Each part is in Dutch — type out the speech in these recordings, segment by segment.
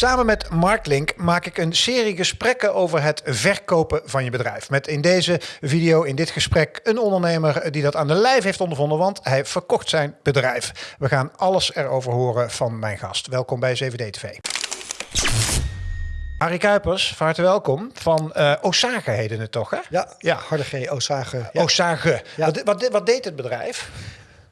Samen met Marklink maak ik een serie gesprekken over het verkopen van je bedrijf. Met in deze video, in dit gesprek, een ondernemer die dat aan de lijf heeft ondervonden, want hij verkocht zijn bedrijf. We gaan alles erover horen van mijn gast. Welkom bij 7D TV. Harry Kuipers, van harte welkom. Van uh, Osage heette het toch, hè? Ja, ja. harde G, Osage. Ja. Osage. Ja. Wat, wat, wat, deed het bedrijf?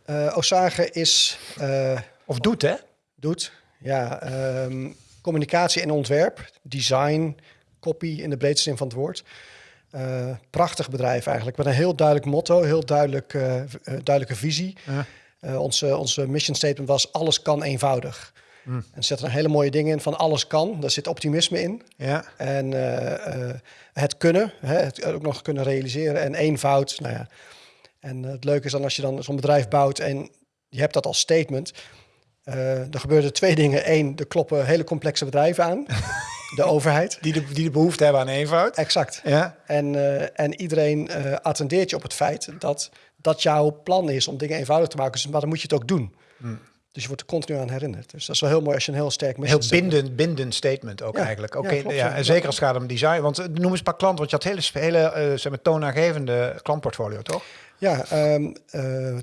Uh, Osage is... Uh, of doet, hè? Doet, ja. Um, communicatie en ontwerp, design, copy in de breedste zin van het woord. Uh, prachtig bedrijf eigenlijk, met een heel duidelijk motto, heel duidelijk, uh, duidelijke visie. Ja. Onze, onze mission statement was alles kan eenvoudig. Mm. En er zitten hele mooie dingen in van alles kan, daar zit optimisme in. Ja. En het kunnen, hè, het ook nog kunnen realiseren en eenvoud. Nou ja. En het leuke is dan als je dan zo'n bedrijf bouwt en je hebt dat als statement, uh, er gebeurden twee dingen. Eén, er kloppen hele complexe bedrijven aan. de overheid. Die de, die de behoefte hebben aan eenvoud. Exact. Ja. En, uh, en iedereen uh, attendeert je op het feit dat dat jouw plan is om dingen eenvoudig te maken. Dus, maar dan moet je het ook doen. Hmm. Dus je wordt er continu aan herinnerd. Dus dat is wel heel mooi als je een heel sterk... Heel bindend, bindend statement ook eigenlijk. Oké, ja, ja, en zeker als het gaat om design. Want noem eens een paar klanten, want je had hele, hele uh, zeg maar, toonaangevende klantportfolio, toch? Ja, um,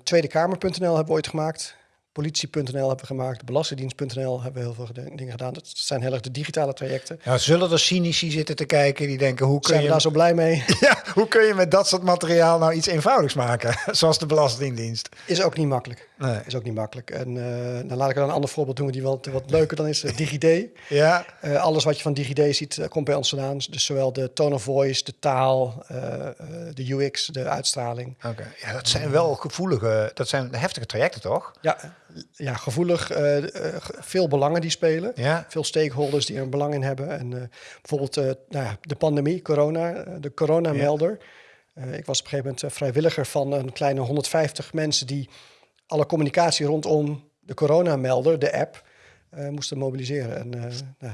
tweedekamer.nl hebben we ooit gemaakt politie.nl hebben we gemaakt, belastingdienst.nl hebben we heel veel dingen gedaan. Dat zijn heel erg de digitale trajecten. Ja, zullen er cynici zitten te kijken die denken, hoe kun zijn je... daar zo blij mee? Ja, hoe kun je met dat soort materiaal nou iets eenvoudigs maken, zoals de Belastingdienst? Is ook niet makkelijk. Nee. Is ook niet makkelijk. En uh, dan laat ik dan een ander voorbeeld doen die wat, wat leuker dan is. Uh, DigiD. ja. Uh, alles wat je van DigiD ziet, komt bij ons vandaan. Dus zowel de tone of voice, de taal, de UX, de uitstraling. Oké, ja, dat zijn wel gevoelige, dat zijn heftige trajecten, toch? Ja, ja, gevoelig, uh, veel belangen die spelen. Ja. Veel stakeholders die er een belang in hebben. En uh, bijvoorbeeld nou ja, de pandemie, corona, de coronamelder. Ja. ik was op een gegeven moment vrijwilliger van een kleine 150 mensen die alle communicatie rondom de coronamelder, de app, moesten mobiliseren. En nou,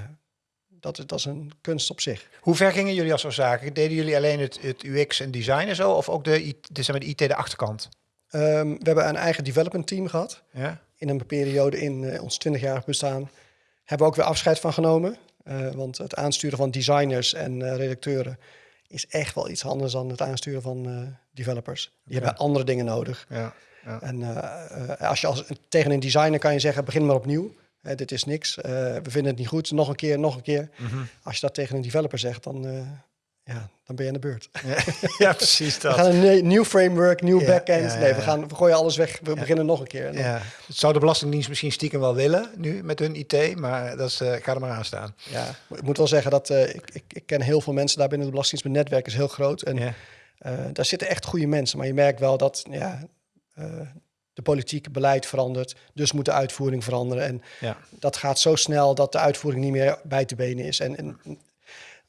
dat, dat is een kunst op zich. Hoe ver gingen jullie als zaken? Deden jullie alleen het, het UX en design en zo? Of ook de, de, de IT de achterkant? Um, we hebben een eigen development team gehad. Ja. In een periode in uh, ons 20-jarig bestaan hebben we ook weer afscheid van genomen. Uh, want het aansturen van designers en uh, redacteuren is echt wel iets anders dan het aansturen van developers. Die hebben andere dingen nodig. Ja. Ja. En als je als, tegen een designer kan je zeggen, begin maar opnieuw. dit is niks. we vinden het niet goed. Nog een keer, nog een keer. Mm -hmm. Als je dat tegen een developer zegt, dan ja, dan ben je aan de beurt. Ja, precies dat. We gaan een nieuw framework, nieuw backend. nee, we, gaan, we gooien alles weg. We beginnen nog een keer. Ja. Het zou de Belastingdienst misschien stiekem wel willen nu met hun IT, maar dat is, uh, ga er maar aan staan. Ja, ik moet wel zeggen dat uh, ik, ik, ik, ken heel veel mensen daar binnen de Belastingdienst. Mijn netwerk is heel groot en uh, daar zitten echt goede mensen. Maar je merkt wel dat ja, de politiek beleid verandert, dus moet de uitvoering veranderen. En ja. dat gaat zo snel dat de uitvoering niet meer bij te benen is. En, en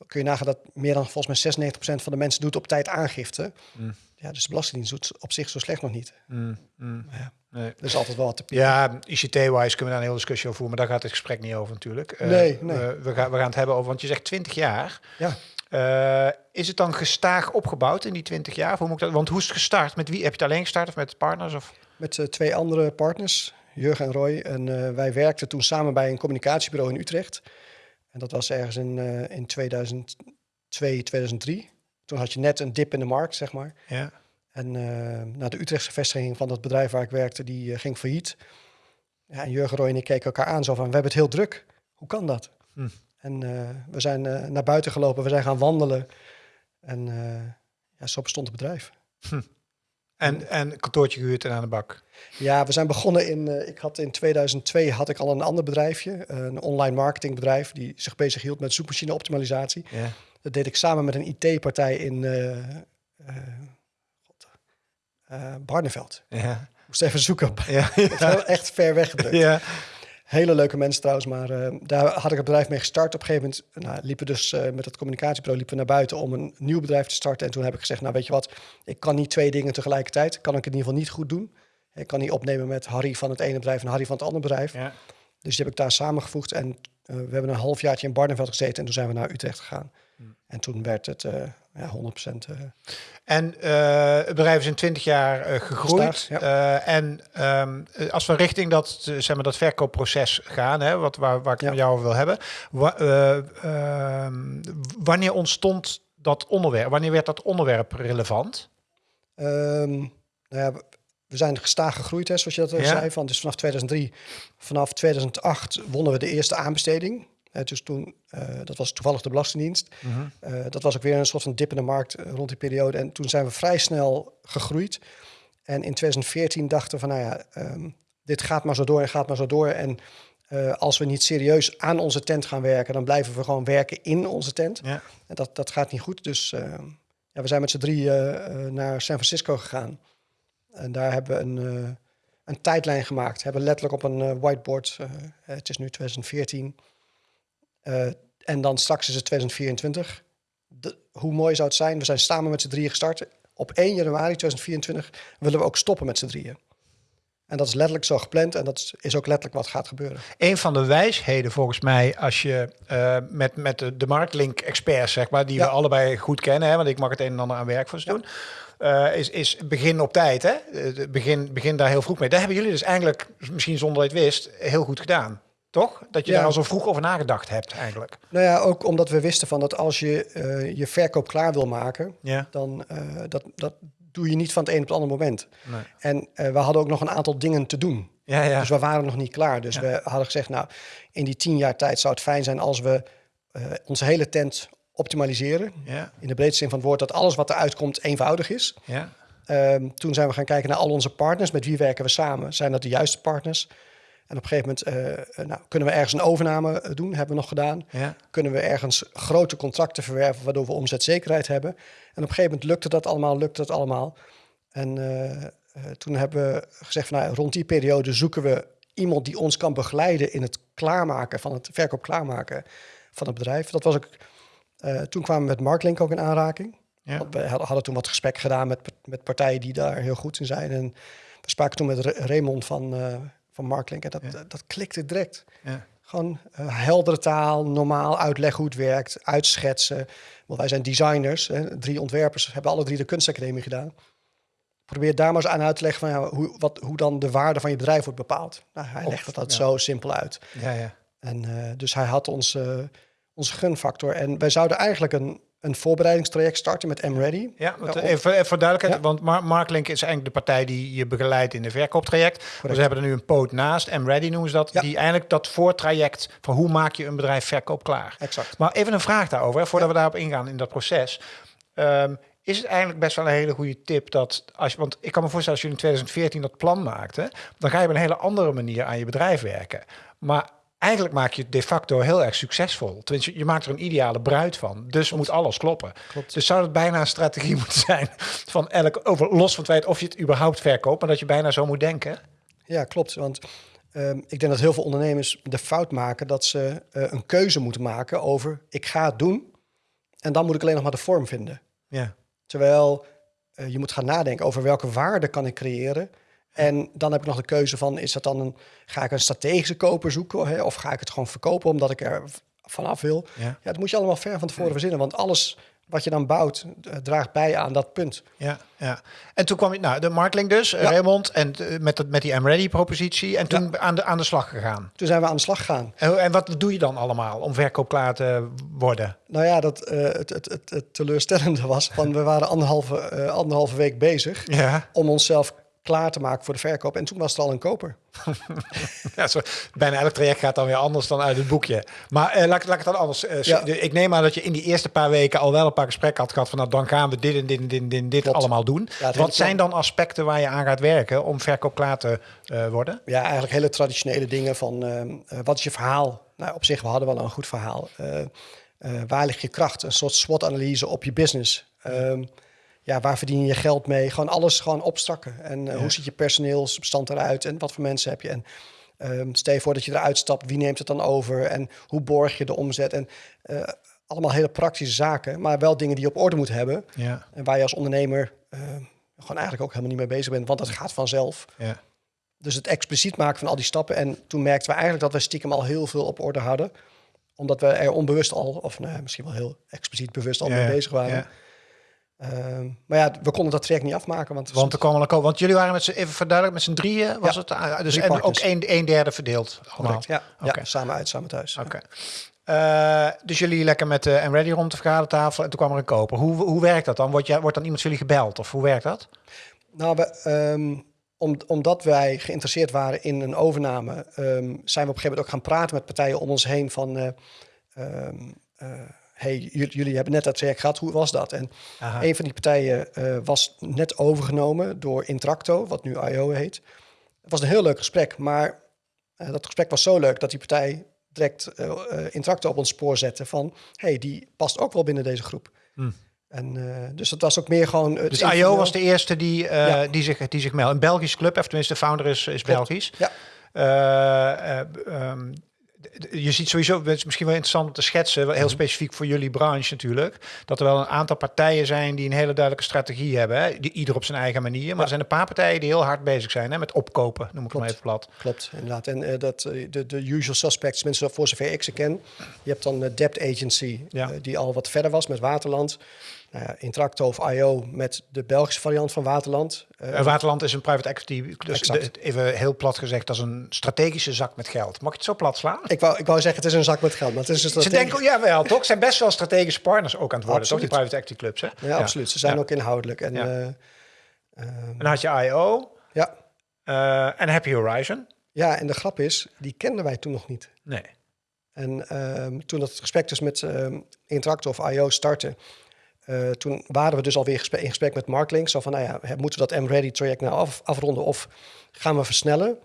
kun je nagaan dat meer dan volgens mij 96% van de mensen doet op tijd aangifte. Mm. Ja, dus de Belastingdienst doet op zich zo slecht nog niet. Mm, mm. Ja, nee. Er is altijd wel wat te pieken. Ja, ICT-wise kunnen we daar een hele discussie over voeren, maar daar gaat het gesprek niet over natuurlijk. Uh, nee. We, we, gaan, we gaan het hebben over, want je zegt 20 jaar. Ja. Uh, is het dan gestaag opgebouwd in die 20 jaar? Hoe moet ik dat, want hoe is het gestart? Met wie? Heb je het alleen gestart of met partners? Of? Met uh, twee andere partners, Jurgen en Roy. En wij werkten toen samen bij een communicatiebureau in Utrecht. En dat was ergens in, uh, in 2002, 2003. Toen had je net een dip in de markt, zeg maar. Ja. En uh, nou, de Utrechtse vestiging van dat bedrijf waar ik werkte, die uh, ging failliet. Ja, en Jurgen Roy en ik keken elkaar aan zo van, we hebben het heel druk. Hoe kan dat? Hm. En we zijn naar buiten gelopen, we zijn gaan wandelen. En ja, zo bestond het bedrijf. Hm. En, en kantoortje gehuurd en aan de bak? Ja, we zijn begonnen in, uh, ik had in 2002 had ik al een ander bedrijfje, een online marketingbedrijf die zich bezig hield met zoekmachine optimalisatie. Ja. Dat deed ik samen met een IT-partij in uh, uh, Barneveld. Ja. Moest even zoeken. Ja. ja. echt ver weg. Hele leuke mensen trouwens, maar uh, daar had ik het bedrijf mee gestart. Op een gegeven moment nou, liepen dus uh, met het communicatiebureau liepen naar buiten om een nieuw bedrijf te starten. En toen heb ik gezegd, nou weet je wat, ik kan niet twee dingen tegelijkertijd. Kan ik het in ieder geval niet goed doen. Ik kan niet opnemen met Harry van het ene bedrijf en Harry van het andere bedrijf. Ja. Dus die heb ik daar samengevoegd. En eh, we hebben een halfjaartje in Barneveld gezeten en toen zijn we naar Utrecht gegaan. En toen werd het uh, ja, 100%. Uh, en uh, het bedrijf is in 20 jaar gegroeid. Ja. en um, als we richting dat, zeg maar, dat verkoopproces gaan, hè, wat, waar, waar ik ja. met jou wil hebben. Wa ehm, wanneer ontstond dat onderwerp? Wanneer werd dat onderwerp relevant? Um, nou ja, we zijn gestaag gegroeid, hè, zoals je dat al zei. Van, dus vanaf 2003, vanaf 2008 wonnen we de eerste aanbesteding. Dus toen, uh, dat was toevallig de Belastingdienst. Uh -huh. dat was ook weer een soort van dip in de markt rond die periode. En toen zijn we vrij snel gegroeid. En in 2014 dachten we van, nou ja, um, dit gaat maar zo door en gaat maar zo door. En als we niet serieus aan onze tent gaan werken, dan blijven we gewoon werken in onze tent. Ja. En dat, dat gaat niet goed. Dus ehm, ja, we zijn met z'n drie naar San Francisco gegaan. En daar hebben we een, een tijdlijn gemaakt. We hebben letterlijk op een whiteboard, het is nu 2014. En dan straks is het 2024. De, hoe mooi zou het zijn? We zijn samen met z'n drieën gestart. Op 1 januari 2024 willen we ook stoppen met z'n drieën. En dat is letterlijk zo gepland en dat is ook letterlijk wat gaat gebeuren. Een van de wijsheden volgens mij, als je uh, met, met de, de marktlink-experts, zeg maar, die ja. we allebei goed kennen, hè, want ik mag het een en ander aan werk voor ze ja. doen. Uh, is, is begin op tijd. Hè? Begin, begin daar heel vroeg mee. Daar hebben jullie dus eigenlijk, misschien zonder dat je het wist, heel goed gedaan. Toch? Dat je Ja. daar al zo vroeg over nagedacht hebt eigenlijk. Nou ja, ook omdat we wisten van dat als je uh, je verkoop klaar wil maken, Ja. dan uh, dat, dat doe je niet van het een op het andere moment. Nee. En uh, we hadden ook nog een aantal dingen te doen. Ja, ja. Dus we waren nog niet klaar. Dus Ja. we hadden gezegd, nou, in die tien jaar tijd zou het fijn zijn als we onze hele tent optimaliseren. ja, In de breedste zin van het woord, dat alles wat eruit komt eenvoudig is. ja. Um, toen zijn we gaan kijken naar al onze partners. Met wie werken we samen? Zijn dat de juiste partners? En op een gegeven moment uh, nou, kunnen we ergens een overname eh, doen. Hebben we nog gedaan. ja. Kunnen we ergens grote contracten verwerven... waardoor we omzetzekerheid hebben. En op een gegeven moment lukte dat allemaal, lukte dat allemaal. En uh, toen hebben we gezegd... Van, nou, rond die periode zoeken we iemand die ons kan begeleiden... in het klaarmaken van het verkoop klaarmaken van het bedrijf. Dat was ook... Uh, toen kwamen we met Marklink ook in aanraking. Ja. Want We hadden toen wat gesprekken gedaan met, met partijen die daar heel goed in zijn. En we spraken toen met Raymond van, van Marklink. En dat, Ja. dat klikte direct. ja. Gewoon uh, heldere taal, normaal uitleggen hoe het werkt, uitschetsen. Want wij zijn designers, hè, drie ontwerpers, hebben alle drie de kunstacademie gedaan. Probeer daar maar eens aan uit te leggen van, ja, hoe, wat, hoe dan de waarde van je bedrijf wordt bepaald. Nou, hij legt dat zo simpel uit. ja, ja. En uh, dus hij had ons, uh, onze gunfactor. En wij zouden eigenlijk een, een voorbereidingstraject starten met M-Ready. Ja, want, Ja, eh, even, even voor duidelijkheid, Ja. want Mar Marklink is eigenlijk de partij die je begeleidt in de verkooptraject. Dus we hebben er nu een poot naast, M-Ready noemen ze dat, Ja. die eigenlijk dat voortraject van hoe maak je een bedrijf verkoop klaar. Exact. Maar even een vraag daarover, hè, voordat we daarop ingaan in dat proces. Ehm, is het eigenlijk best wel een hele goede tip dat als je, want ik kan me voorstellen als je in 2014 dat plan maakte, dan ga je op een hele andere manier aan je bedrijf werken. Maar eigenlijk maak je het de facto heel erg succesvol. Tenminste, je maakt er een ideale bruid van. Dus moet alles kloppen. Klopt. Dus zou het bijna een strategie moeten zijn van elk over los van het feit of je het überhaupt verkoopt, maar dat je bijna zo moet denken. Ja, klopt. Want um, ik denk dat heel veel ondernemers de fout maken dat ze uh, een keuze moeten maken over ik ga het doen en dan moet ik alleen nog maar de vorm vinden. Ja. Terwijl uh, je moet gaan nadenken over welke waarde kan ik creëren. En dan heb ik nog de keuze van, is dat dan een, ga ik een strategische koper zoeken hè, of ga ik het gewoon verkopen omdat ik er vanaf wil? Ja. Ja, dat moet je allemaal ver van tevoren verzinnen, want alles wat je dan bouwt uh, draagt bij aan dat punt. Ja, ja. En toen kwam je, nou, de Markling dus, ja. Raymond, en uh, met, dat, met die M-Ready propositie. En toen ja. aan, de, aan de slag gegaan. Toen zijn we aan de slag gegaan. En, en wat doe je dan allemaal om verkoop klaar te worden? Nou ja, dat, uh, het, het, het, het, teleurstellende was, van we waren anderhalve, anderhalve week bezig ja. om onszelf klaar te maken voor de verkoop. En toen was er al een koper. ja, zo, bijna elk traject gaat dan weer anders dan uit het boekje. Maar uh, laat, laat ik het dan anders. Ja. Ik neem aan dat je in die eerste paar weken al wel een paar gesprekken had gehad van nou, dan gaan we dit en dit en dit, en dit, allemaal doen. Ja, Wat zijn dan aspecten waar je aan gaat werken om verkoop klaar te uh, worden? Ja, eigenlijk hele traditionele dingen van uh, wat is je verhaal? Nou, op zich, we hadden wel een goed verhaal. Uh, waar ligt je kracht? Een soort SWOT-analyse op je business. Um, ja, waar verdien je je geld mee? Gewoon alles gewoon opstrakken. En uh, ja. hoe ziet je personeelsbestand eruit? En wat voor mensen heb je? En um, stel je voor dat je eruit stapt, wie neemt het dan over? En hoe borg je de omzet? En uh, allemaal hele praktische zaken, maar wel dingen die je op orde moet hebben. Ja. En waar je als ondernemer uh, gewoon eigenlijk ook helemaal niet mee bezig bent, want dat gaat vanzelf. Ja. dus het expliciet maken van al die stappen. En toen merkten we eigenlijk dat we stiekem al heel veel op orde hadden. Omdat we er onbewust al, of nou, misschien wel heel expliciet bewust al mee bezig waren. Ehm, maar ja, we konden dat traject niet afmaken. Want, Want er kwam een want jullie waren met z'n, even verduidelijk, met z'n drieën was Ja, het? Ah, Dus en ook een, een derde verdeeld allemaal. Correct, ja, ja, samen uit, samen thuis. Oké. Eh, dus jullie lekker met de en ready rond de vergadertafel en toen kwam er een koper. Hoe, hoe werkt dat dan? Wordt, jij, wordt dan iemand van jullie gebeld of hoe werkt dat? Nou, we, ehm, om, omdat wij geïnteresseerd waren in een overname, ehm, zijn we op een gegeven moment ook gaan praten met partijen om ons heen van, eh, eh, hey, jullie, hebben net dat traject gehad, hoe was dat? En Aha. een van die partijen eh, was net overgenomen door Intracto, wat nu IO heet. Het was een heel leuk gesprek, maar eh, dat gesprek was zo leuk dat die partij direct eh Intracto op ons spoor zette van, hey, die past ook wel binnen deze groep. Hmm. En, dus dat was ook meer gewoon... het Dus IO was de eerste die, Ja. die, zich, die zich meldt. Een Belgisch club, of tenminste de founder is, is. Belgisch. Ja. Eh, eh, ehm, je ziet sowieso, het is misschien wel interessant om te schetsen, heel Mhm. specifiek voor jullie branche natuurlijk, dat er wel een aantal partijen zijn die een hele duidelijke strategie hebben, hè? Die, ieder op zijn eigen manier. Maar Ja. er zijn een paar partijen die heel hard bezig zijn hè? met opkopen, noem ik Klopt. maar even plat. Klopt, inderdaad. En eh, dat, eh, de, de usual suspects, mensen voor zover ik ze ken. Je hebt dan de Debt Agency, Ja. eh, die al wat verder was met Waterland. Nou ja, Intracto of IO met de Belgische variant van Waterland. Eh, Waterland is een private equity, dus de- even heel plat gezegd, dat is een strategische zak met geld. Mag ik het zo plat slaan? ik, wou, ik wou zeggen, het is een zak met geld, maar het is een Ze denken, ja wel, toch? Ze zijn best wel strategische partners ook aan het worden, Absoluut. toch? Die private equity clubs, hè? Ja, absoluut. Ze zijn Ja. ook inhoudelijk. En, Ja. eh, ehm, En dan had je IO ja. eh, en Happy Horizon. ja, en de grap is, die kenden wij toen nog niet. Nee. En ehm, toen dat gesprek dus met Intracto of IO startte, eh, toen waren we dus alweer in gesprek met Marklink. Zo van, nou ja, moeten we dat M-Ready traject nou af, afronden of gaan we versnellen?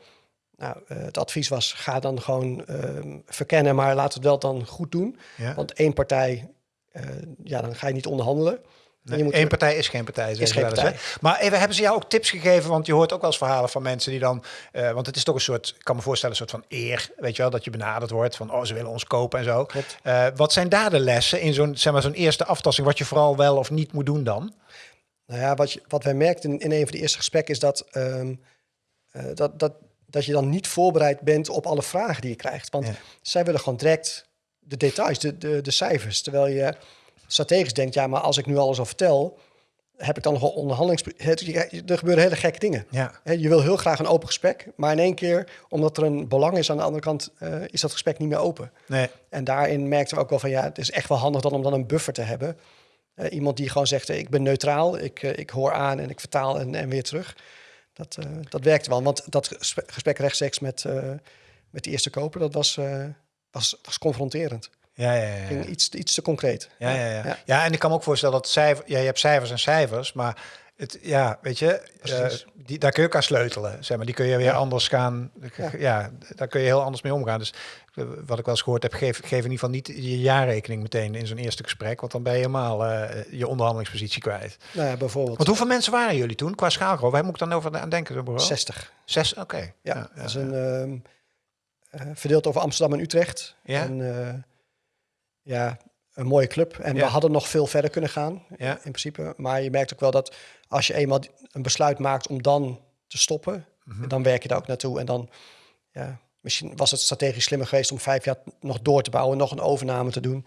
Nou, eh, het advies was, ga dan gewoon ehm, verkennen, maar we het wel dan goed doen. Ja. Want één partij, eh, ja, dan ga je niet onderhandelen. Eén partij is geen partij, Is geen eens, partij. Maar even, hebben ze jou ook tips gegeven? Want je hoort ook wel eens verhalen van mensen die dan... eh, want het is toch een soort, ik kan me voorstellen, een soort van eer. Weet je wel, dat je benaderd wordt van... oh, ze willen ons kopen en zo. Eh, wat zijn daar de lessen in zo'n zeg maar, zo'n eerste aftasting... wat je vooral wel of niet moet doen dan? Nou ja, wat, je, wat wij merkten in, in een van de eerste gesprekken is dat, ehm, eh, dat, dat, dat je dan niet voorbereid bent op alle vragen die je krijgt. Want Ja. zij willen gewoon direct de details, de, de, de cijfers. Terwijl je strategisch denkt, ja, maar als ik nu alles al vertel, heb ik dan nog wel onderhandelings... Er gebeuren hele gekke dingen. Ja. Je wil heel graag een open gesprek, maar in één keer, omdat er een belang is aan de andere kant, eh, is dat gesprek niet meer open. Nee. En daarin merkten we ook wel van ja, het is echt wel handig dan om dan een buffer te hebben. Eh, iemand die gewoon zegt, eh, ik ben neutraal, ik, ik hoor aan en ik vertaal en, en weer terug. Dat, dat werkte wel, want dat gesprek rechtstreeks met, met die eerste koper, dat was, was, was confronterend. Ja, ja, ja. Ging iets, iets te concreet. Ja, ja, ja. ja. en ik kan me ook voorstellen dat cijfer, ja, je hebt cijfers en cijfers, maar het, ja, weet je, Precies. die, daar kun je ook aan sleutelen. Zeg maar, die kun je weer Ja. anders gaan. Ja. Ja. daar kun je heel anders mee omgaan. Dus eh, wat ik wel eens gehoord heb, geef, geef in ieder geval niet je jaarrekening meteen in zo'n eerste gesprek, want dan ben je helemaal eh, je onderhandelingspositie kwijt. Nou ja, bijvoorbeeld Want hoeveel mensen waren jullie toen qua schaalgrootte? Waar moet ik dan over aan denken? Bureau? 60. Zes? Oké. Ja, Ja, dat is een, ehm, eh, verdeeld over Amsterdam en Utrecht. Ja. En, ja, een mooie club. En Ja. we hadden nog veel verder kunnen gaan, Ja. in principe. Maar je merkt ook wel dat als je eenmaal een besluit maakt om dan te stoppen, Mhm. dan werk je daar ook naartoe. En dan, ja, misschien was het strategisch slimmer geweest om vijf jaar nog door te bouwen, nog een overname te doen.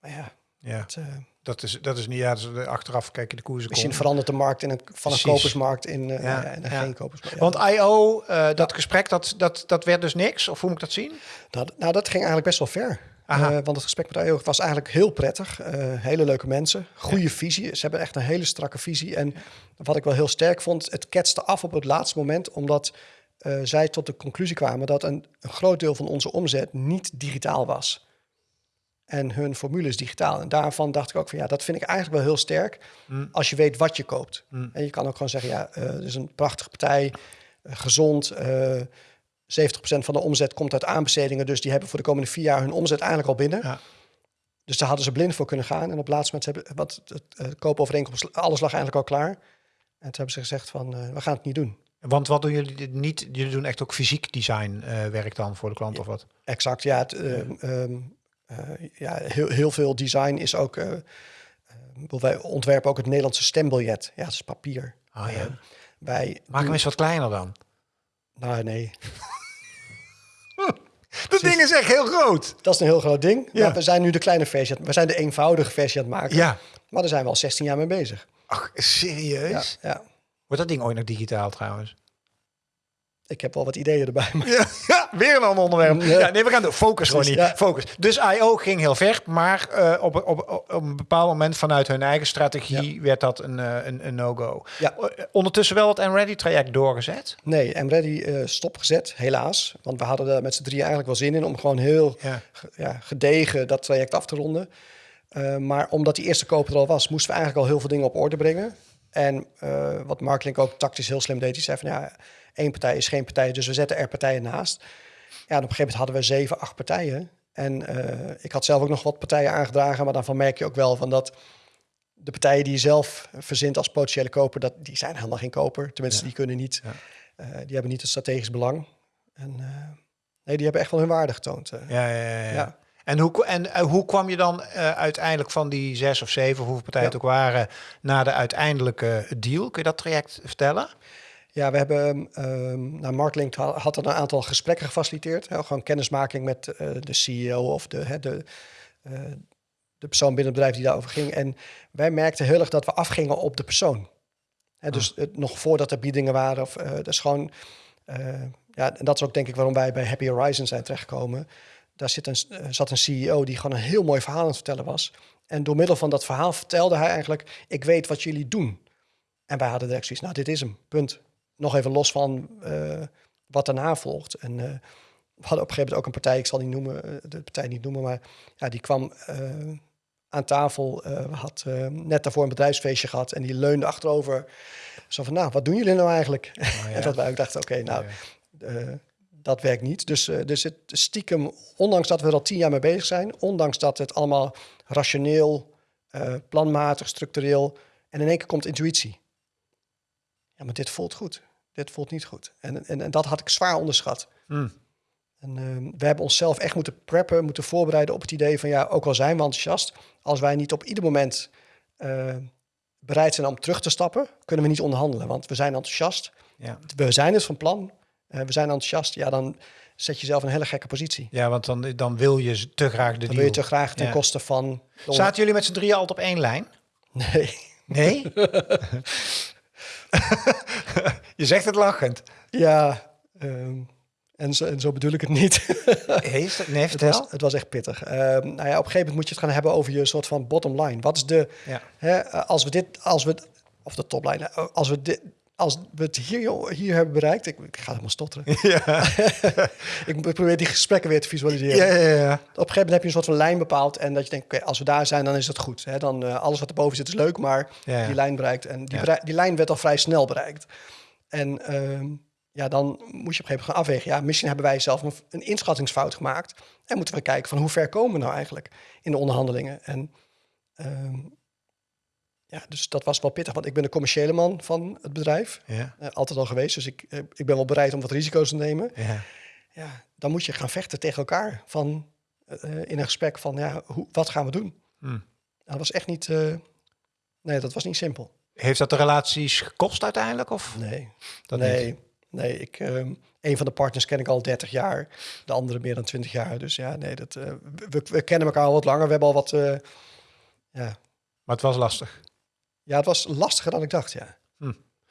Maar ja, ja. het, eh, Dat, is, dat is niet, ja, dat achteraf kijk je de koersen misschien komen. verandert de markt in een, van een kopersmarkt in, eh, Ja, in een ja. geen kopersmarkt. Ja. Want IO, eh, dat gesprek, dat, dat, dat werd dus niks? Of hoe moet ik dat zien? Nou, d- nou, dat ging eigenlijk best wel ver. Eh, want het gesprek met IO was eigenlijk heel prettig. Eh, hele leuke mensen, goede visie. Ze hebben echt een hele strakke visie. En wat ik wel heel sterk vond, het ketste af op het laatste moment, omdat eh, zij tot de conclusie kwamen dat een, een groot deel van onze omzet niet digitaal was. En hun formule is digitaal. En daarvan dacht ik ook van ja, dat vind ik eigenlijk wel heel sterk. Mm. Als je weet wat je koopt. Mm. En je kan ook gewoon zeggen, ja, het is een prachtige partij, gezond. Eh 70% van de omzet komt uit aanbestedingen. Dus die hebben voor de komende vier jaar hun omzet eigenlijk al binnen. Ja. Dus daar hadden ze blind voor kunnen gaan. En op het laatste moment hebben wat het koopovereenkomst, alles lag eigenlijk al klaar. En toen hebben ze gezegd van, eh, we gaan het niet doen. Want wat doen jullie niet? Jullie doen echt ook fysiek design eh, werk dan voor de klant of wat? Exact, ja. Het, eh, ehm, eh, ja heel, heel veel design is ook... wij ontwerpen ook het Nederlandse stembiljet. Ja, dat is papier. Oh, ja. Eh, wij Maak hem eens wat kleiner dan. Nou, nee. Dat ding is echt heel groot. Dat is een heel groot ding. Ja. Maar we zijn nu de kleine versie. We zijn de eenvoudige versie aan het maken. Ja. Maar daar zijn we al 16 jaar mee bezig. Ach, serieus? Ja, ja. Wordt dat ding ooit nog digitaal trouwens? Ik heb wel wat ideeën erbij. Maar Ja, ja, weer een ander onderwerp. Ja. Ja, nee, we gaan door. Focus gewoon niet. Focus. Dus I.O. ging heel ver, maar eh, op, op, op, een bepaald moment vanuit hun eigen strategie werd dat een, eh, een, een no-go. Ja. Eh, Ondertussen wel het M-Ready-traject doorgezet. nee, ready stopgezet, helaas. Want we hadden er met z'n drieën eigenlijk wel zin in om gewoon heel gedegen dat traject af te ronden. Maar omdat die eerste koper er al was, moesten we eigenlijk al heel veel dingen op orde brengen. En wat Mark Link ook tactisch heel slim deed, die zei van ja, één partij is geen partij, dus we zetten er partijen naast. Ja, en op een gegeven moment hadden we zeven, acht partijen. En eh, ik had zelf ook nog wat partijen aangedragen, maar daarvan merk je ook wel van dat de partijen die je zelf verzint als potentiële koper, dat, die zijn helemaal geen koper. Tenminste, die kunnen niet. Ja. eh, die hebben niet het strategisch belang. En eh, nee, die hebben echt wel hun waarde getoond. Ja, ja, ja. En, hoe, en hoe kwam je dan uiteindelijk van die zes of zeven, hoeveel partijen Ja. het ook waren, naar de uiteindelijke deal? Kun je dat traject vertellen? Ja, we hebben, ehm nou, Mark Link ha- had er een aantal gesprekken gefaciliteerd. Hè, gewoon kennismaking met eh, de CEO of de, hè, de, eh, de persoon binnen het bedrijf die daarover ging. En wij merkten heel erg dat we afgingen op de persoon. Hè, dus het, nog voordat er biedingen waren. Of, eh dat is gewoon, ja, en dat is ook denk ik waarom wij bij Happy Horizon zijn terechtgekomen. Daar zit een, zat een CEO die gewoon een heel mooi verhaal aan het vertellen was. En door middel van dat verhaal vertelde hij eigenlijk, ik weet wat jullie doen. En wij hadden direct zoiets, nou dit is hem, punt. Nog even los van eh, wat daarna volgt. En eh, we hadden op een gegeven moment ook een partij, ik zal die noemen, eh, de partij niet noemen, maar ja, die kwam aan tafel, eh, had net daarvoor een bedrijfsfeestje gehad en die leunde achterover. Zo van, nou, wat doen jullie nou eigenlijk? en dat wij ook dachten, oké, nou, eh, dat werkt niet. Dus, dus het stiekem, ondanks dat we er al tien jaar mee bezig zijn, ondanks dat het allemaal rationeel, planmatig, structureel, en in één keer komt intuïtie. Ja, maar dit voelt goed. Dit voelt niet goed. En, en, en dat had ik zwaar onderschat. Hmm. En ehm, we hebben onszelf echt moeten preppen, moeten voorbereiden op het idee van ja, ook al zijn we enthousiast, als wij niet op ieder moment eh, bereid zijn om terug te stappen, kunnen we niet onderhandelen. Want we zijn enthousiast, Ja. we zijn het van plan, eh, we zijn enthousiast. Ja, dan zet je jezelf in een hele gekke positie. ja, want dan, dan wil je te graag de Dan deal. wil je te graag ten Ja. koste van... Zaten jullie met z'n drieën altijd op één lijn? Nee. Nee? je zegt het lachend. Ja, ehm, en, zo, en zo bedoel ik het niet. Heeft het? Nee, Het vertel. was, het was echt pittig. Ehm, nou ja, op een gegeven moment moet je het gaan hebben over je soort van bottom line. Wat is de, Ja. hè, als we dit, als we, of de topline, eh, als we dit, als we het hier, hier hebben bereikt, ik, ik ga helemaal stotteren. Ja. ik probeer die gesprekken weer te visualiseren. Ja, ja, ja. Op een gegeven moment heb je een soort van lijn bepaald en dat je denkt, oké, als we daar zijn, dan is het goed. Hè? Dan eh, alles wat erboven zit is leuk, maar Ja, die lijn bereikt en die, die lijn werd al vrij snel bereikt. En ehm, ja, dan moet je op een gegeven moment gaan afwegen. Ja, misschien hebben wij zelf een, een inschattingsfout gemaakt en moeten we kijken van hoe ver komen we nou eigenlijk in de onderhandelingen. En ehm, ja, dus dat was wel pittig, want ik ben de commerciële man van het bedrijf. Ja, eh, altijd al geweest, dus ik, eh, ik ben wel bereid om wat risico's te nemen ja. ja, dan moet je gaan vechten tegen elkaar van, eh, in een gesprek van, ja, hoe, wat gaan we doen? Hmm. Dat was echt niet, nee, dat was niet simpel. Heeft dat de relaties gekost uiteindelijk? Of? Nee, Dat nee, niet? nee. Ik, ehm, een van de partners ken ik al 30 jaar, de andere meer dan 20 jaar. Dus ja, nee, dat, we, we kennen elkaar al wat langer. We hebben al wat, ja. Maar het was lastig. Ja, het was lastiger dan ik dacht, ja.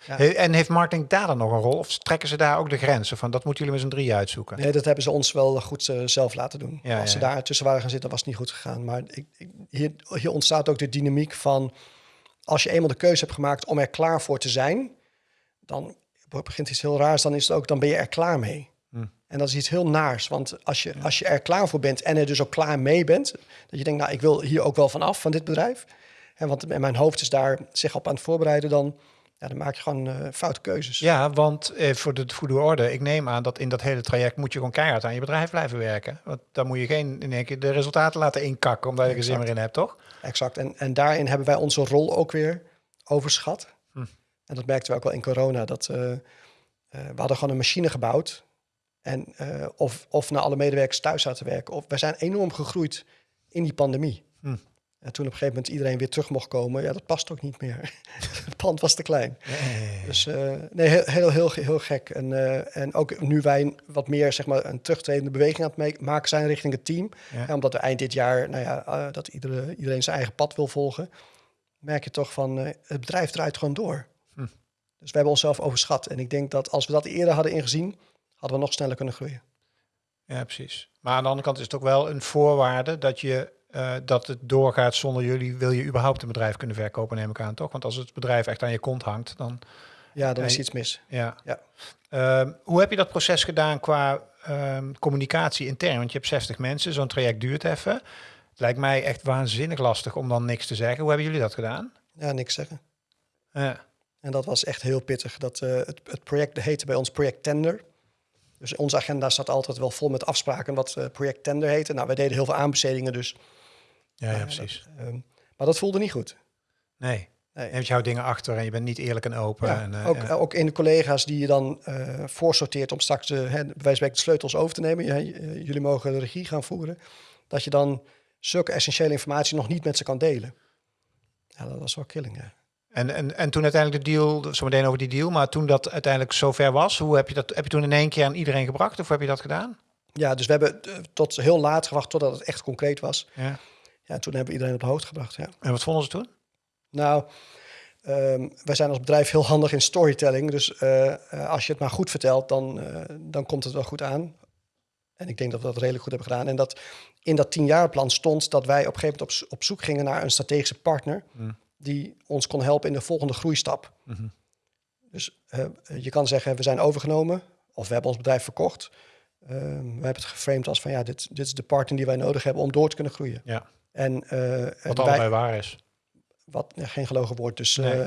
Ja. He- En heeft marketing daar dan nog een rol? Of trekken ze daar ook de grenzen van? Dat moeten jullie met z'n drieën uitzoeken. Nee, dat hebben ze ons wel goed eh, zelf laten doen. Ja, Als ze ja, ja. daar tussen waren gaan zitten, was het niet goed gegaan. Maar ik, ik, hier, hier ontstaat ook de dynamiek van... als je eenmaal de keuze hebt gemaakt om er klaar voor te zijn... dan begint iets heel raars, dan, is het ook, dan ben je er klaar mee. Hm. En dat is iets heel naars. Want als je, als je er klaar voor bent en er dus ook klaar mee bent... dat je denkt, nou, ik wil hier ook wel van af, van dit bedrijf... En want mijn hoofd is daar zich op aan het voorbereiden... dan, ja, dan maak je gewoon eh, foute keuzes. Ja, want eh, voor de goede orde, ik neem aan dat in dat hele traject moet je gewoon keihard aan je bedrijf blijven werken. Want dan moet je geen in één keer de resultaten laten inkakken omdat je er zin meer in hebt, toch? Exact. En, en daarin hebben wij onze rol ook weer overschat. Hm. En dat merkten we ook wel in corona. Dat, eh, we hadden gewoon een machine gebouwd. En of, of naar alle medewerkers thuis zaten werken. Of, wij zijn enorm gegroeid in die pandemie. Hm. En toen op een gegeven moment iedereen weer terug mocht komen, ja, dat past ook niet meer. het pand was te klein. Dus uh, nee, heel, heel, heel, heel gek. En, uh, en ook nu wij wat meer zeg maar, een terugtredende beweging aan het maken zijn richting het team. Ja. Ja, omdat we eind dit jaar, nou ja, uh, dat iedere, iedereen zijn eigen pad wil volgen, merk je toch van het bedrijf draait gewoon door. Hm. Dus we hebben onszelf overschat. En ik denk dat als we dat eerder hadden ingezien, hadden we nog sneller kunnen groeien. Ja, precies. Maar aan de andere kant is het ook wel een voorwaarde dat je uh, dat het doorgaat zonder jullie, wil je überhaupt een bedrijf kunnen verkopen, neem ik aan, toch? Want als het bedrijf echt aan je kont hangt, dan... Ja, dan is iets mis. Ja. ja. Uh, hoe heb je dat proces gedaan qua uh, communicatie intern? Want je hebt 60 mensen, zo'n traject duurt even. Het lijkt mij echt waanzinnig lastig om dan niks te zeggen. Hoe hebben jullie dat gedaan? Ja, niks zeggen. Ja. En dat was echt heel pittig. Dat, uh, het, het project heette bij ons Project Tender. Dus onze agenda staat altijd wel vol met afspraken wat uh, project tender heette. Nou, wij deden heel veel aanbestedingen, dus ja, ja precies. Dat, um, maar dat voelde niet goed. Nee. nee. Je houdt dingen achter en je bent niet eerlijk en open. Ja, en, uh, ook, ja. ook in de collega's die je dan uh, voorsorteert om straks de, hè, bij de sleutels over te nemen. Ja, jullie mogen de regie gaan voeren. Dat je dan zulke essentiële informatie nog niet met ze kan delen. Ja, dat was wel killing, ja. En, en, en toen uiteindelijk de deal, zo meteen over die deal, maar toen dat uiteindelijk zover was, hoe heb je dat, heb je toen in één keer aan iedereen gebracht of heb je dat gedaan? Ja, dus we hebben tot heel laat gewacht totdat het echt concreet was. Ja. Ja, toen hebben we iedereen op de hoogte gebracht. Ja. En wat vonden ze toen? Nou, um, wij zijn als bedrijf heel handig in storytelling. Dus uh, uh, als je het maar goed vertelt, dan, uh, dan komt het wel goed aan. En ik denk dat we dat redelijk goed hebben gedaan. En dat in dat tienjarenplan stond dat wij op een gegeven moment op, op zoek gingen naar een strategische partner. Hmm. Die ons kon helpen in de volgende groeistap. Mm-hmm. Dus je kan zeggen, we zijn overgenomen of we hebben ons bedrijf verkocht. we hebben het geframed als van ja, dit, dit is de partner die wij nodig hebben om door te kunnen groeien. Ja. En, uh, wat allebei wij, waar is. Wat ja, geen gelogen woord. Dus, nee. uh,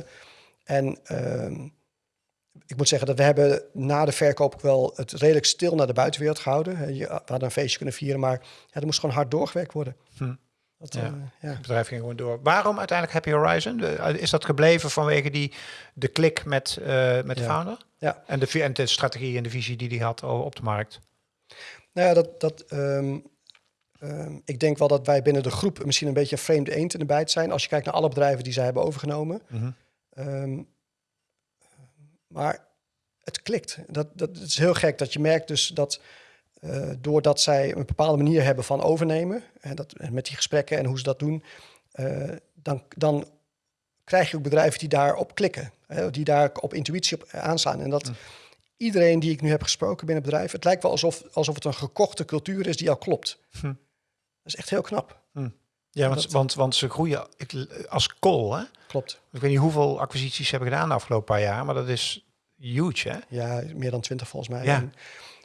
en uh, ik moet zeggen dat we hebben na de verkoop ook wel het redelijk stil naar de buitenwereld gehouden. Je, we hadden een feestje kunnen vieren, maar ja, er moest gewoon hard doorgewerkt worden. Hm. Dat, ja. ja. Het bedrijf ging gewoon door. Waarom uiteindelijk Happy Horizon? Is dat gebleven vanwege die, de klik met, met de ja. founder? Ja. En de, en de strategie en de visie die hij had op de markt? Nou ja, dat, dat um, Um, ik denk wel dat wij binnen de groep misschien een beetje een vreemde eend in de bijt zijn. Als je kijkt naar alle bedrijven die zij hebben overgenomen. Mm -hmm. um, maar het klikt. Dat, dat, is heel gek dat je merkt dus dat uh, doordat zij een bepaalde manier hebben van overnemen. En dat, en met die gesprekken en hoe ze dat doen. Uh, dan, dan krijg je ook bedrijven die daarop klikken. Hè, die daar op intuïtie op aanstaan. En dat... Mm. Iedereen die ik nu heb gesproken binnen het bedrijf, het lijkt wel alsof, alsof het een gekochte cultuur is die al klopt. Hm. Dat is echt heel knap. Hm. Ja, want, dat... want, want ze groeien als kool, hè? Klopt. Ik weet niet hoeveel acquisities ze hebben gedaan de afgelopen paar jaar, maar dat is huge, hè? Ja, meer dan twintig volgens mij. Ja. En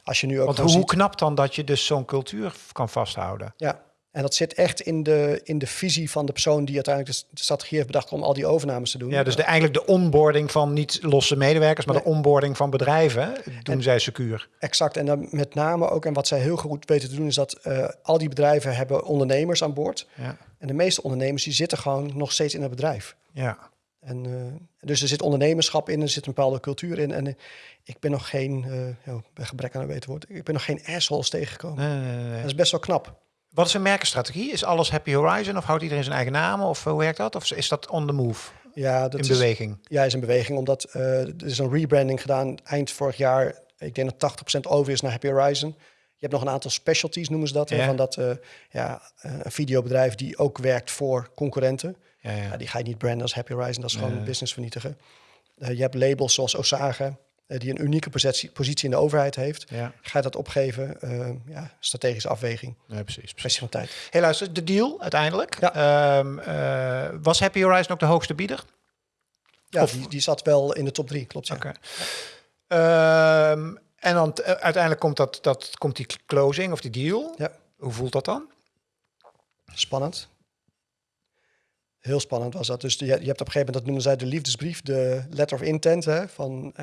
als je nu ook want hoe ziet... knap dan dat je dus zo'n cultuur kan vasthouden? Ja, en dat zit echt in de, in de visie van de persoon die uiteindelijk de, de strategie heeft bedacht om al die overnames te doen. Ja, dus de, eigenlijk de onboarding van niet losse medewerkers, maar nee. de onboarding van bedrijven doen en, zij secuur. Exact. En dan met name ook, en wat zij heel goed weten te doen, is dat uh, al die bedrijven hebben ondernemers aan boord. Ja. En de meeste ondernemers die zitten gewoon nog steeds in het bedrijf. Ja. En, uh, dus er zit ondernemerschap in, er zit een bepaalde cultuur in. En uh, ik ben nog geen, uh, bij gebrek aan een beter woord, ik ben nog geen assholes tegengekomen. Nee, nee, nee. Dat is best wel knap. Wat is een merkenstrategie? Is alles Happy Horizon of houdt iedereen zijn eigen naam? Of hoe werkt dat? Of is dat on the move? Ja, dat in is, beweging. Ja, is in beweging. Omdat uh, er is een rebranding gedaan eind vorig jaar. Ik denk dat 80% over is naar Happy Horizon. Je hebt nog een aantal specialties, noemen ze dat. Ja. Van dat uh, ja, een videobedrijf die ook werkt voor concurrenten. Ja, ja. Die ga je niet branden als Happy Horizon. Dat is gewoon business vernietigen. Uh, je hebt labels zoals Osage die een unieke positie, positie in de overheid heeft. Ja. Ga je dat opgeven? Uh, ja, strategische afweging. Ja, precies. Kwestie van tijd. Hey, luister, de deal uiteindelijk. Ja. Um, uh, was Happy Horizon ook de hoogste bieder? Ja, of? Die, die zat wel in de top drie, klopt. Ja. Okay. Um, en dan uh, uiteindelijk komt, dat, dat, komt die closing of die deal. Ja. Hoe voelt dat dan? Spannend. Heel spannend was dat. Dus je, je hebt op een gegeven moment, dat noemen zij de liefdesbrief, de letter of intent. Hè, van,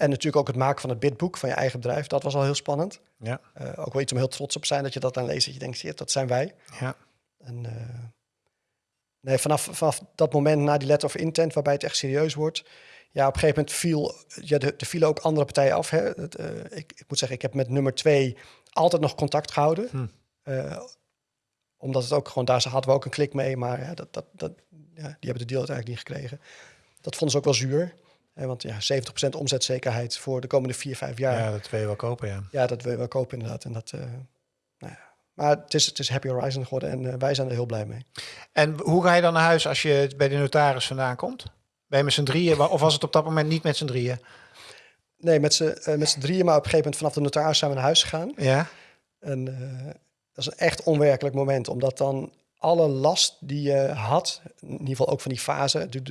en natuurlijk ook het maken van het bidboek van je eigen bedrijf. Dat was al heel spannend. Ja. Uh, ook wel iets om heel trots op te zijn dat je dat dan leest. Dat je denkt, shit, dat zijn wij. Ja. En, uh, nee, vanaf, vanaf dat moment na die letter of intent, waarbij het echt serieus wordt. Ja, op een gegeven moment viel, ja, er, er vielen ook andere partijen af. Hè. Het, uh, ik, ik moet zeggen, ik heb met nummer twee altijd nog contact gehouden. Hm. omdat het ook gewoon, daar hadden we ook een klik mee, maar ja, dat, dat, dat, ja, die hebben de deal uiteindelijk niet gekregen. Dat vonden ze ook wel zuur. Want ja, 70% omzetzekerheid voor de komende 4, 5 jaar. Ja, dat wil je wel kopen, ja. Ja, dat wil je wel kopen inderdaad. En dat, eh, nou ja. Maar het is, het is Happy Horizon geworden en eh, wij zijn er heel blij mee. En hoe ga je dan naar huis als je bij de notaris vandaan komt? Ben je met z'n drieën? Of was het op dat moment niet met z'n drieën? Nee, met z'n met z'n drieën, maar op een gegeven moment vanaf de notaris zijn we naar huis gegaan. Ja? En dat is een echt onwerkelijk moment, omdat dan alle last die je had, in ieder geval ook van die fase, de,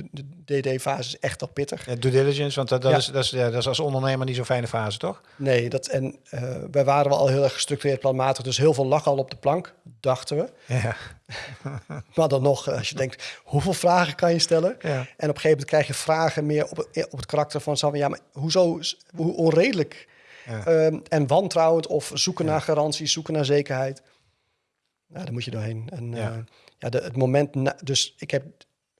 DD-fase is echt al pittig. Ja, due diligence, want dat, dat, Ja. is, dat, is, ja, dat is als ondernemer niet zo'n fijne fase, toch? Nee, dat, en eh, wij waren wel al heel erg gestructureerd planmatig, dus heel veel lag al op de plank, dachten we. Ja. Maar dan nog, eh, als je denkt, hoeveel vragen kan je stellen? ja. En op een gegeven moment krijg je vragen meer op, op het karakter van, van, ja, maar hoezo, hoe onredelijk ehm, en wantrouwend of zoeken naar garanties, zoeken naar zekerheid. Nou, daar moet je doorheen. En Ja. ja, ja de, het moment, na, dus ik heb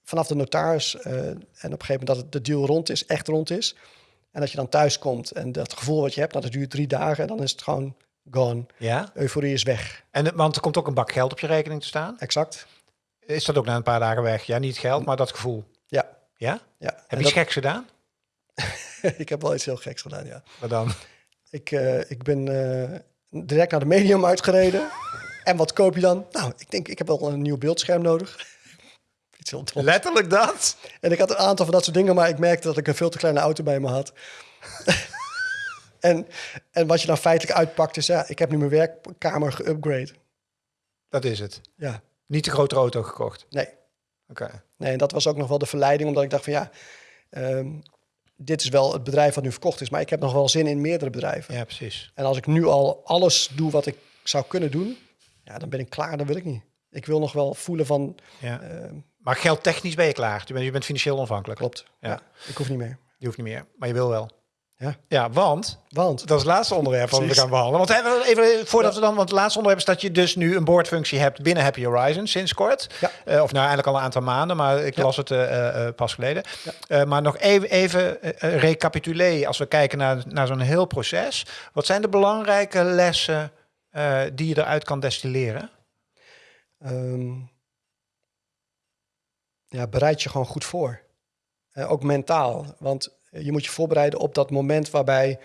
vanaf de notaris eh, en op een gegeven moment dat het, de deal rond is, echt rond is. En dat je dan thuis komt en dat gevoel wat je hebt, nou, dat duurt drie dagen en dan is het gewoon gone. ja. Euforie is weg. En, want er komt ook een bak geld op je rekening te staan. Exact. Is dat ook na een paar dagen weg? Ja, niet geld, maar dat gevoel. Ja. Ja? ja. Heb En je iets geks gedaan? dat- ik heb wel iets heel geks gedaan, ja. Maar dan? Ik, eh, ik ben eh, direct naar de medium uitgereden. en wat koop je dan? Nou, ik denk, ik heb wel een nieuw beeldscherm nodig. Iets. Letterlijk dat? En ik had een aantal van dat soort dingen, maar ik merkte dat ik een veel te kleine auto bij me had. en, en wat je dan feitelijk uitpakt is, ja, ik heb nu mijn werkkamer geupgrade. Dat is het. Ja, Niet de grote auto gekocht. nee. Oké. Nee, en dat was ook nog wel de verleiding, omdat ik dacht van ja, ehm, dit is wel het bedrijf wat nu verkocht is, maar ik heb nog wel zin in meerdere bedrijven. Ja, precies. En als ik nu al alles doe wat ik zou kunnen doen, ja, dan ben ik klaar, dan wil ik niet. Ik wil nog wel voelen van, Ja. ehm, Maar geldtechnisch ben je klaar. Je bent, je bent financieel onafhankelijk. klopt, Ja. ja. ik hoef niet meer. Je hoeft niet meer, maar je wil wel. Ja. Ja, want Want, dat is het laatste onderwerp wat we gaan behandelen. Want even voordat we dan, want het laatste onderwerp is dat je dus nu een boordfunctie hebt binnen Happy Horizon sinds kort. Ja. Eh, of nou eigenlijk al een aantal maanden, maar ik Ja. las het eh, pas geleden. Ja. Maar nog even, even recapituleren als we kijken naar, naar zo'n heel proces. Wat zijn de belangrijke lessen eh, die je eruit kan destilleren? ehm, ja, bereid je gewoon goed voor. Eh, ook mentaal, want je moet je voorbereiden op dat moment waarbij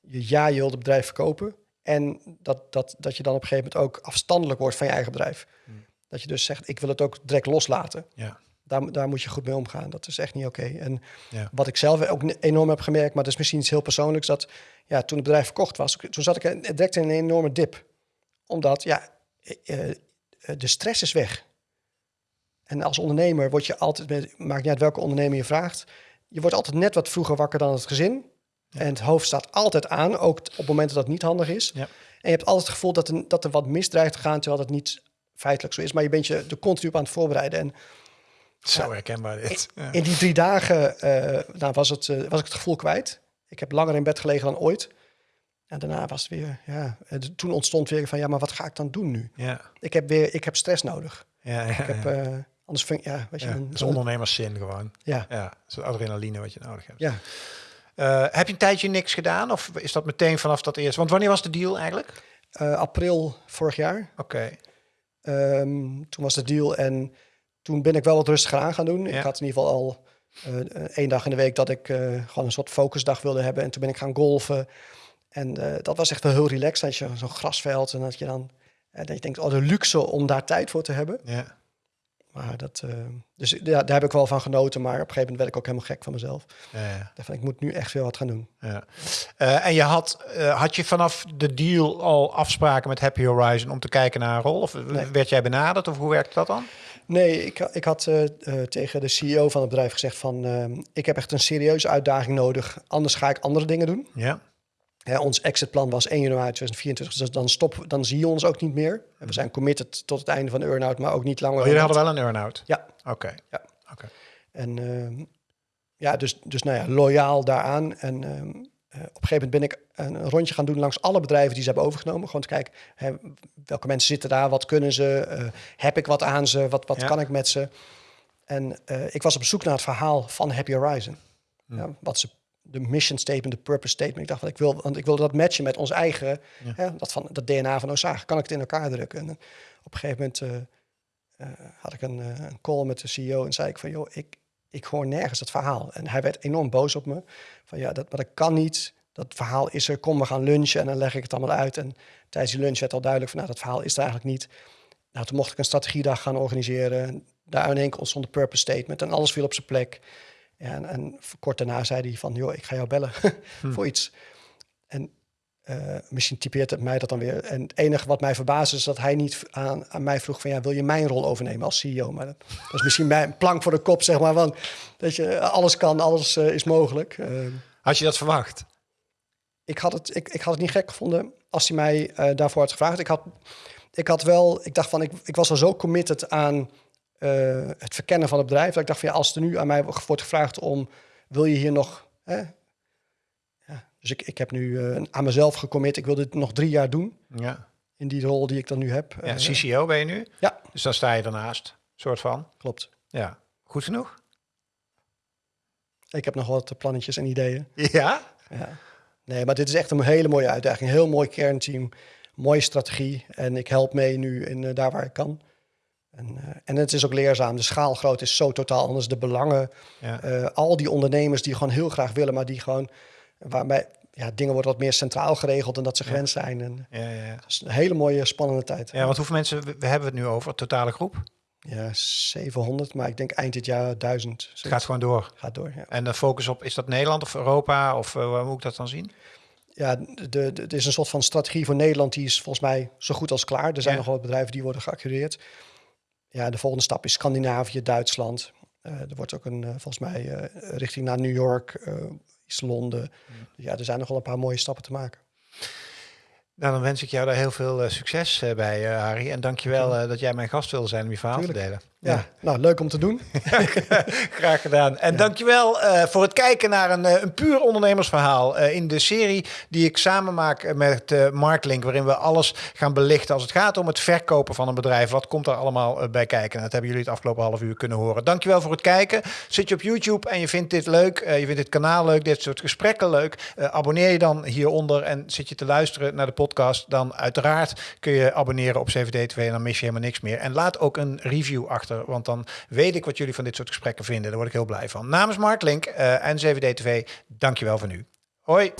je ja, je wilt het bedrijf verkopen. En dat, dat, dat je dan op een gegeven moment ook afstandelijk wordt van je eigen bedrijf. Hmm. Dat je dus zegt, ik wil het ook direct loslaten. Ja. Daar, daar moet je goed mee omgaan. Dat is echt niet oké. En Ja. wat ik zelf ook enorm heb gemerkt, maar dat is misschien iets heel persoonlijks, dat ja, toen het bedrijf verkocht was, toen zat ik direct in een enorme dip. Omdat ja, eh, eh, de stress is weg. En als ondernemer word je altijd, met, maakt niet uit welke ondernemer je vraagt, je wordt altijd net wat vroeger wakker dan het gezin. En het hoofd staat altijd aan, ook op momenten dat het niet handig is. Ja. En je hebt altijd het gevoel dat er, dat er wat misdreigt te gaan, terwijl dat niet feitelijk zo is. Maar je bent je er continu op aan het voorbereiden. En Zo herkenbaar dit. In die drie dagen eh, nou, was, het, was ik het gevoel kwijt. Ik heb langer in bed gelegen dan ooit. En daarna was het weer, ja, toen ontstond weer van, ja, maar wat ga ik dan doen nu? Ja. Ik heb weer, ik heb stress nodig. Ja, ja, Ik heb, ja. eh, anders vind ja, weet je, Ja, is ondernemerszin gewoon. ja, Ja, adrenaline wat je nodig hebt. ja. Eh, heb je een tijdje niks gedaan? Of is dat meteen vanaf dat eerste? Want wanneer was de deal eigenlijk? Eh, april vorig jaar. Oké. Ehm, toen was de deal en toen ben ik wel wat rustiger aan gaan doen. Ja. Ik had in ieder geval al eh, één dag in de week dat ik gewoon een soort focusdag wilde hebben. En toen ben ik gaan golfen. En eh, dat was echt wel heel relaxed. Dat je zo'n grasveld en dat je dan... eh, dat je denkt, oh, de luxe om daar tijd voor te hebben. Ja. Maar dat... eh, dus ja, daar heb ik wel van genoten. Maar op een gegeven moment werd ik ook helemaal gek van mezelf. Ja, ja, Ik moet nu echt weer wat gaan doen. ja. En je had, had je vanaf de deal al afspraken met Happy Horizon om te kijken naar een rol? Of Nee. werd jij benaderd? Of hoe werkt dat dan? Nee, ik, ik had tegen de CEO van het bedrijf gezegd van... ik heb echt een serieuze uitdaging nodig. Anders ga ik andere dingen doen. Ja. Hè, ons exitplan was 1 januari 2024, dus dan, stop, dan zie je ons ook niet meer. En we zijn committed tot het einde van de earn-out, maar ook niet langer. Oh, jullie hadden wel een earn-out? Ja. Oké. Ja. Oké. En ehm, ja, dus, dus nou ja, loyaal daaraan. En ehm, eh, op een gegeven moment ben ik een, rondje gaan doen langs alle bedrijven die ze hebben overgenomen. Gewoon te kijken, hè, welke mensen zitten daar, wat kunnen ze, eh, heb ik wat aan ze, wat, wat Ja. kan ik met ze. En eh, ik was op zoek naar het verhaal van Happy Horizon. Hm. Ja, wat ze de mission statement, de purpose statement. Ik dacht, ik wil, want ik wil dat matchen met ons eigen, hè, dat, van, dat DNA van Osage. Kan ik het in elkaar drukken? En op een gegeven moment had ik een, een call met de CEO en zei ik van, joh, ik, ik hoor nergens dat verhaal. En hij werd enorm boos op me. Van ja, dat, maar dat kan niet. Dat verhaal is er. Kom, we gaan lunchen en dan leg ik het allemaal uit. En tijdens die lunch werd al duidelijk van, nou, dat verhaal is er eigenlijk niet. Nou, toen mocht ik een strategiedag gaan organiseren. Daar in één ontstond de purpose statement en alles viel op zijn plek. En, en kort daarna zei hij van, joh, ik ga jou bellen hm. voor iets. En uh, misschien typeert het mij dat dan weer. En het enige wat mij verbaasde is dat hij niet aan, aan mij vroeg van ja, wil je mijn rol overnemen als CEO? Maar dat, dat is misschien mijn plank voor de kop, zeg maar. Want dat je alles kan, alles uh, is mogelijk. Uh, had je dat verwacht? Ik had het, ik, ik had het niet gek gevonden als hij mij daarvoor had gevraagd. Ik had, ik had wel, ik dacht van, ik, ik was al zo committed aan het verkennen van het bedrijf. Dat ik dacht van ja, als er nu aan mij wordt gevraagd om, wil je hier nog dus ik, ik heb nu uh, aan mezelf gecommit. Ik wil dit nog drie jaar doen. Ja. In die rol die ik dan nu heb. Ja, uh, CCO ben je nu? Ja. Dus dan sta je ernaast, soort van. Klopt. Ja. Goed genoeg? Ik heb nog wat plannetjes en ideeën. Ja? Ja. Nee, maar dit is echt een hele mooie uitdaging. Heel mooi kernteam. Mooie strategie. En ik help mee nu in uh, daar waar ik kan. En, uh, en het is ook leerzaam. De schaalgroot is zo totaal anders. De belangen. Ja. Uh, al die ondernemers die gewoon heel graag willen, maar die gewoon waarbij ja, dingen worden wat meer centraal geregeld en dat ze grens zijn. En, ja, ja. Dat is een hele mooie, spannende tijd. Ja, want hoeveel mensen we hebben het nu over, totale groep? Ja, 700, maar ik denk eind dit jaar 1000. Het gaat gewoon door. Gaat door, ja. En de focus op, is dat Nederland of Europa? Of uh, hoe moet ik dat dan zien? Ja, de, de, is een soort van strategie voor Nederland. Die is volgens mij zo goed als klaar. Er zijn nog wat bedrijven die worden geaccureerd. Ja, de volgende stap is Scandinavië, Duitsland. Uh, er wordt ook een, uh, volgens mij, uh, richting naar New York, Londen. Ja, er zijn nog wel een paar mooie stappen te maken. Nou, dan wens ik jou daar heel veel uh, succes uh, bij, uh, Harry. En dankjewel uh, dat jij mijn gast wilde zijn om je verhaal Tuurlijk. te delen. Ja, ja, nou, leuk om te doen. Graag gedaan. En ja. dankjewel uh, voor het kijken naar een, uh, een puur ondernemersverhaal uh, in de serie die ik samen maak met uh, Marklink, waarin we alles gaan belichten als het gaat om het verkopen van een bedrijf. Wat komt er allemaal bij kijken? En dat hebben jullie het afgelopen half uur kunnen horen. Dankjewel voor het kijken. Zit je op YouTube en je vindt dit leuk, je vindt dit kanaal leuk, dit soort gesprekken leuk, abonneer je dan hieronder en zit je te luisteren naar de podcast, dan uiteraard kun je abonneren op CVD2 en dan mis je helemaal niks meer. En laat ook een review want dan weet ik wat jullie van dit soort gesprekken vinden. Daar word ik heel blij van. Namens Mark Link uh, en 7D TV, dankjewel voor nu. Hoi!